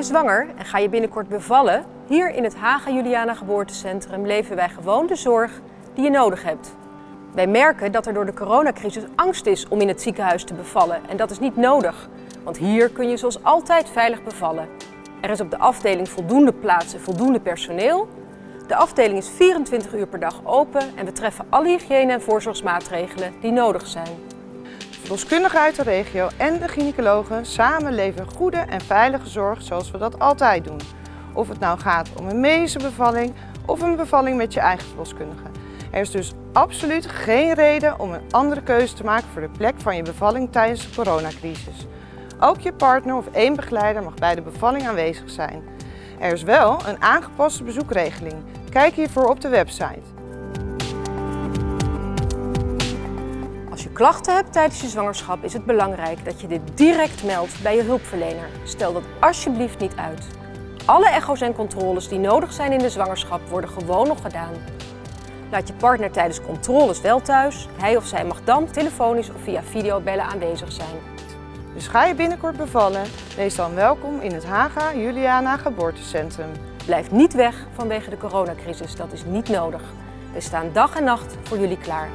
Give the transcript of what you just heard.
zwanger en ga je binnenkort bevallen? Hier in het Haga Juliana Geboortecentrum leven wij gewoon de zorg die je nodig hebt. Wij merken dat er door de coronacrisis angst is om in het ziekenhuis te bevallen en dat is niet nodig. Want hier kun je zoals altijd veilig bevallen. Er is op de afdeling voldoende plaats en voldoende personeel. De afdeling is 24 uur per dag open en we treffen alle hygiëne- en voorzorgsmaatregelen die nodig zijn. Verloskundigen uit de regio en de gynaecologen samen leveren goede en veilige zorg zoals we dat altijd doen. Of het nou gaat om een medische bevalling of een bevalling met je eigen verloskundige. Er is dus absoluut geen reden om een andere keuze te maken voor de plek van je bevalling tijdens de coronacrisis. Ook je partner of één begeleider mag bij de bevalling aanwezig zijn. Er is wel een aangepaste bezoekregeling. Kijk hiervoor op de website. Als je klachten hebt tijdens je zwangerschap is het belangrijk dat je dit direct meldt bij je hulpverlener. Stel dat alsjeblieft niet uit. Alle echo's en controles die nodig zijn in de zwangerschap worden gewoon nog gedaan. Laat je partner tijdens controles wel thuis. Hij of zij mag dan telefonisch of via videobellen aanwezig zijn. Dus ga je binnenkort bevallen, wees dan welkom in het Haga Juliana Geboortecentrum. Blijf niet weg vanwege de coronacrisis, dat is niet nodig. We staan dag en nacht voor jullie klaar.